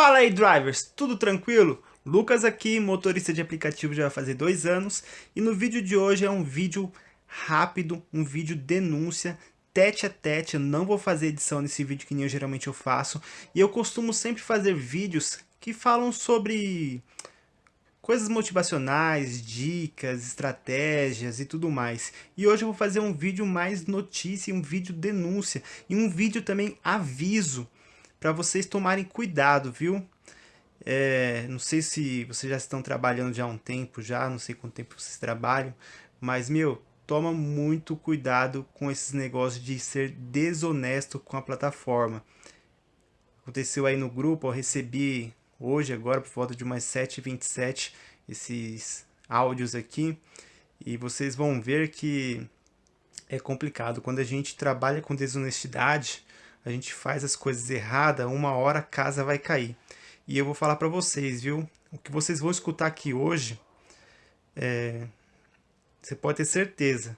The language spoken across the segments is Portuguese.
Fala aí drivers, tudo tranquilo? Lucas aqui, motorista de aplicativo já vai fazer dois anos. E no vídeo de hoje é um vídeo rápido, um vídeo denúncia, tete a tete, eu não vou fazer edição nesse vídeo que nem eu geralmente eu faço. E eu costumo sempre fazer vídeos que falam sobre coisas motivacionais, dicas, estratégias e tudo mais. E hoje eu vou fazer um vídeo mais notícia, um vídeo denúncia e um vídeo também aviso para vocês tomarem cuidado, viu? É, não sei se vocês já estão trabalhando já há um tempo, já não sei quanto tempo vocês trabalham, mas, meu, toma muito cuidado com esses negócios de ser desonesto com a plataforma. Aconteceu aí no grupo, eu recebi hoje, agora, por volta de umas 7h27, esses áudios aqui, e vocês vão ver que é complicado. Quando a gente trabalha com desonestidade, a gente faz as coisas erradas, uma hora a casa vai cair. E eu vou falar para vocês, viu? O que vocês vão escutar aqui hoje, é... você pode ter certeza.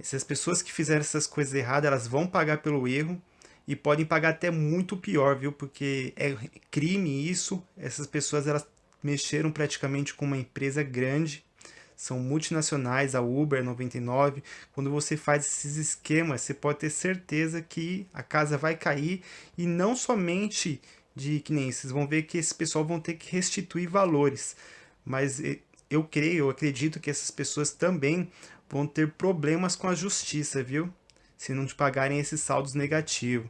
Essas pessoas que fizeram essas coisas erradas, elas vão pagar pelo erro e podem pagar até muito pior, viu? Porque é crime isso. Essas pessoas elas mexeram praticamente com uma empresa grande são multinacionais, a Uber 99. Quando você faz esses esquemas, você pode ter certeza que a casa vai cair e não somente de que nem vocês vão ver que esse pessoal vão ter que restituir valores, mas eu creio, eu acredito que essas pessoas também vão ter problemas com a justiça, viu? Se não te pagarem esses saldos negativos.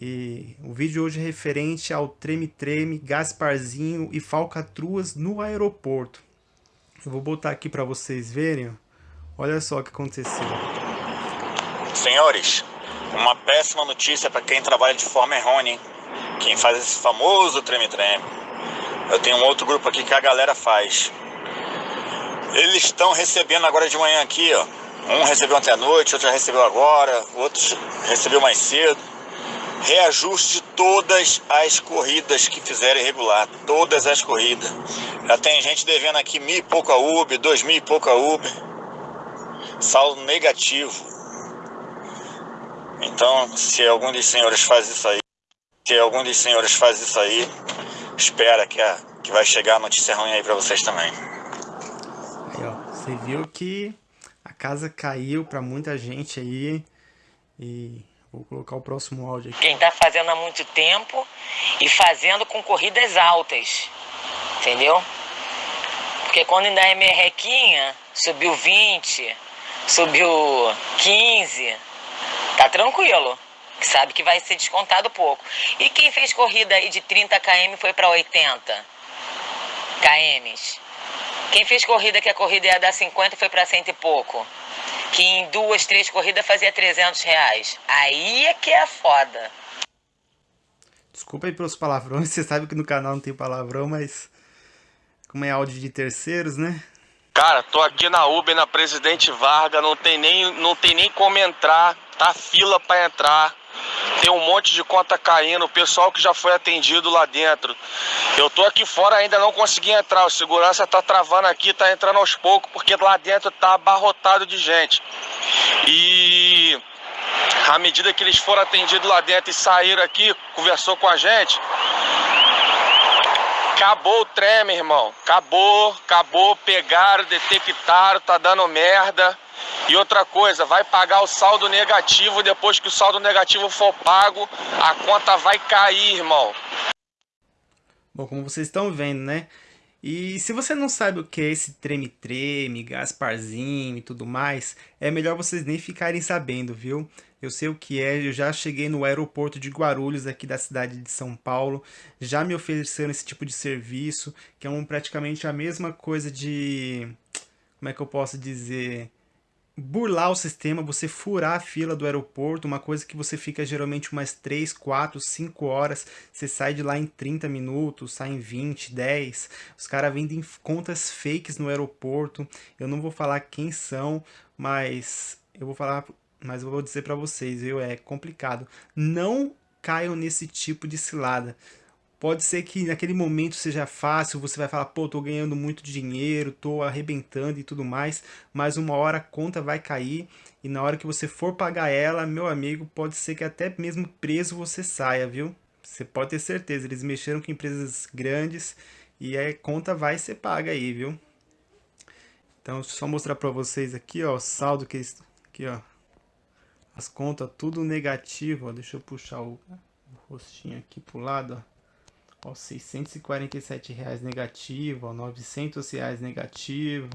E o vídeo hoje é referente ao treme-treme, Gasparzinho e falcatruas no aeroporto. Eu vou botar aqui para vocês verem. Olha só o que aconteceu. Senhores, uma péssima notícia para quem trabalha de forma errônea, hein? Quem faz esse famoso treme-treme. Eu tenho um outro grupo aqui que a galera faz. Eles estão recebendo agora de manhã aqui, ó. Um recebeu ontem à noite, outro já recebeu agora, outro recebeu mais cedo reajuste de todas as corridas que fizeram irregular, todas as corridas. Já tem gente devendo aqui mil e pouco a Uber, dois mil e pouco a Uber, saldo negativo. Então, se algum dos senhores faz isso aí, se algum dos senhores faz isso aí, espera que, a, que vai chegar a notícia ruim aí para vocês também. Aí, ó, você viu que a casa caiu para muita gente aí e Vou colocar o próximo áudio aqui. Quem está fazendo há muito tempo e fazendo com corridas altas, entendeu? Porque quando ainda é merrequinha, subiu 20, subiu 15, tá tranquilo. Sabe que vai ser descontado pouco. E quem fez corrida aí de 30 km foi para 80 km? Quem fez corrida que a corrida ia dar 50 foi para cento e pouco? que em duas, três corridas fazia 300 reais. Aí é que é foda. Desculpa aí pelos palavrões, você sabe que no canal não tem palavrão, mas como é áudio de terceiros, né? Cara, tô aqui na Uber, na Presidente Vargas, não tem nem, não tem nem como entrar, tá fila para entrar. Tem um monte de conta caindo, o pessoal que já foi atendido lá dentro. Eu tô aqui fora ainda não consegui entrar, o segurança tá travando aqui, tá entrando aos poucos, porque lá dentro tá abarrotado de gente. E à medida que eles foram atendidos lá dentro e saíram aqui, conversou com a gente, acabou o treme, irmão. Acabou, acabou, pegaram, detectaram, tá dando merda. E outra coisa, vai pagar o saldo negativo, depois que o saldo negativo for pago, a conta vai cair, irmão. Bom, como vocês estão vendo, né? E se você não sabe o que é esse treme-treme, Gasparzinho e tudo mais, é melhor vocês nem ficarem sabendo, viu? Eu sei o que é, eu já cheguei no aeroporto de Guarulhos, aqui da cidade de São Paulo, já me ofereceram esse tipo de serviço, que é um, praticamente a mesma coisa de... como é que eu posso dizer burlar o sistema, você furar a fila do aeroporto, uma coisa que você fica geralmente umas 3, 4, 5 horas, você sai de lá em 30 minutos, sai em 20, 10, os caras vendem contas fakes no aeroporto, eu não vou falar quem são, mas eu vou falar, mas eu vou dizer para vocês, viu, é complicado, não caiam nesse tipo de cilada, Pode ser que naquele momento seja fácil, você vai falar, pô, tô ganhando muito dinheiro, tô arrebentando e tudo mais, mas uma hora a conta vai cair e na hora que você for pagar ela, meu amigo, pode ser que até mesmo preso você saia, viu? Você pode ter certeza, eles mexeram com empresas grandes e a conta vai ser paga aí, viu? Então, só mostrar para vocês aqui, ó, o saldo que eles... Aqui, ó. As contas tudo negativo, ó. Deixa eu puxar o, o rostinho aqui pro lado, ó. Ó, 647 reais negativo, ó, 900 reais negativo,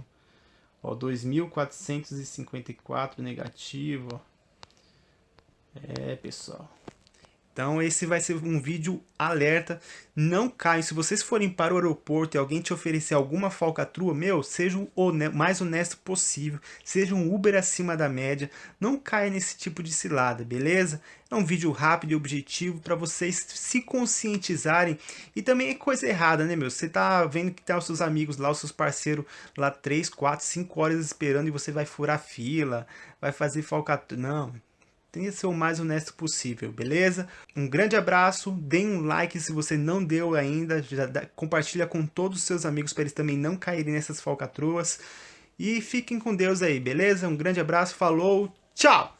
ó, 2.454 negativo. É, pessoal. Então esse vai ser um vídeo alerta. Não caiam. Se vocês forem para o aeroporto e alguém te oferecer alguma falcatrua, meu, seja o mais honesto possível. Seja um Uber acima da média. Não caia nesse tipo de cilada, beleza? É um vídeo rápido e objetivo para vocês se conscientizarem. E também é coisa errada, né, meu? Você tá vendo que tá os seus amigos lá, os seus parceiros lá 3, 4, 5 horas esperando e você vai furar fila, vai fazer falcatrua. Não, Tente ser o mais honesto possível, beleza? Um grande abraço, deem um like se você não deu ainda, já dá, compartilha com todos os seus amigos para eles também não caírem nessas falcatruas. E fiquem com Deus aí, beleza? Um grande abraço, falou, tchau!